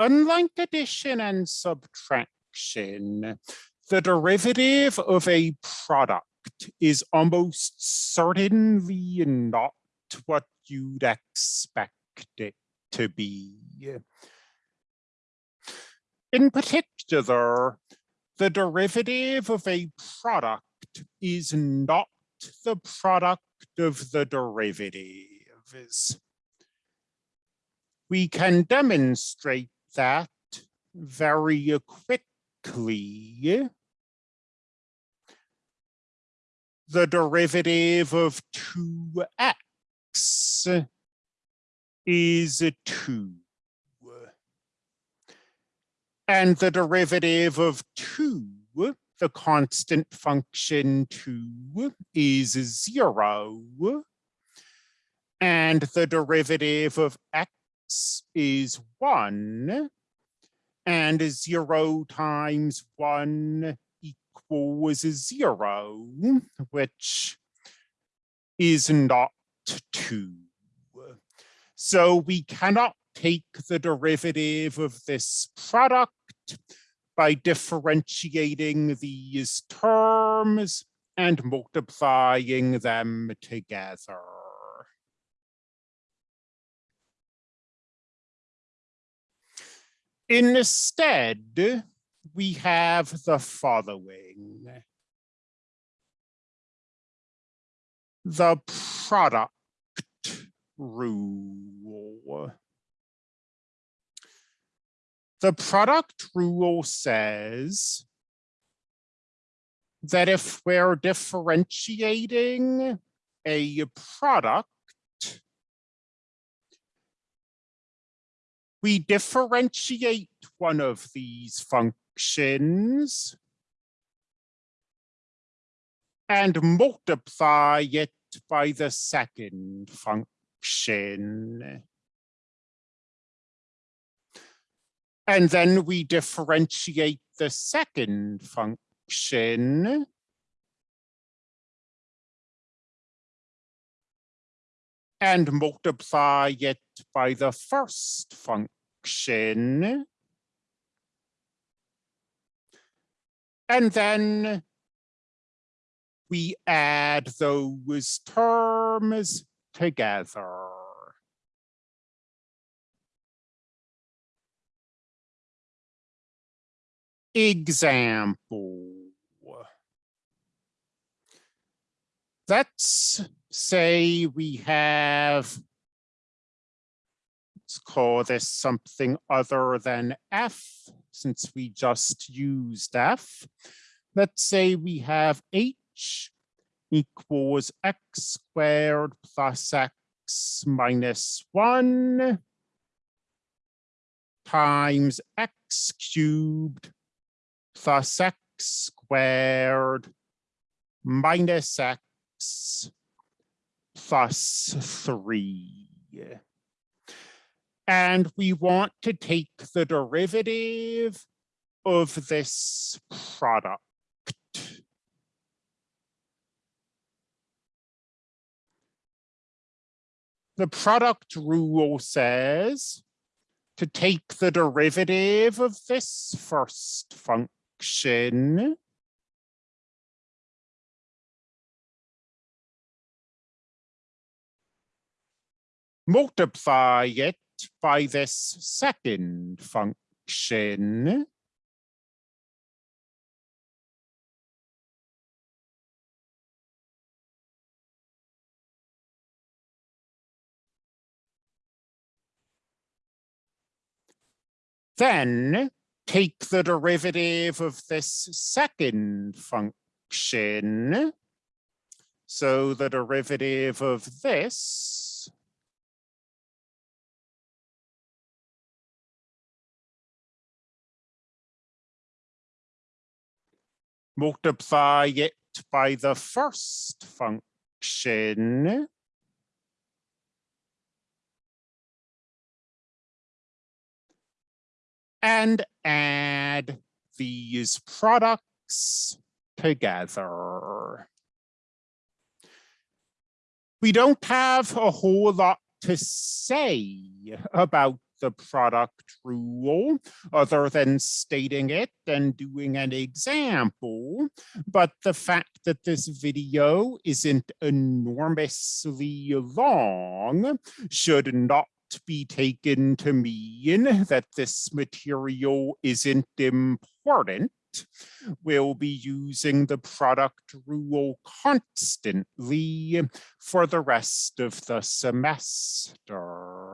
unlike addition and subtraction, the derivative of a product is almost certainly not what you'd expect it to be. In particular, the derivative of a product is not the product of the derivatives. We can demonstrate that very quickly. The derivative of 2x is 2. And the derivative of 2, the constant function 2, is 0. And the derivative of x is 1. And 0 times 1 equals 0, which is not 2. So we cannot take the derivative of this product by differentiating these terms and multiplying them together. Instead, we have the following. The product rule. The product rule says that if we're differentiating a product, we differentiate one of these functions and multiply it by the second function. And then we differentiate the second function. And multiply it by the first function. And then we add those terms together. example. Let's say we have, let's call this something other than F, since we just used F. Let's say we have H equals X squared plus X minus one times X cubed plus x squared minus x plus 3. And we want to take the derivative of this product. The product rule says to take the derivative of this first function multiply it by this second function then take the derivative of this second function. So the derivative of this multiply it by the first function and add these products together. We don't have a whole lot to say about the product rule other than stating it and doing an example. But the fact that this video isn't enormously long should not be taken to mean that this material isn't important. We'll be using the product rule constantly for the rest of the semester.